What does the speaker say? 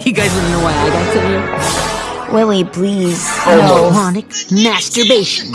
You guys wanna know why I got sent here? Willie, please. Oh, Ironic masturbation.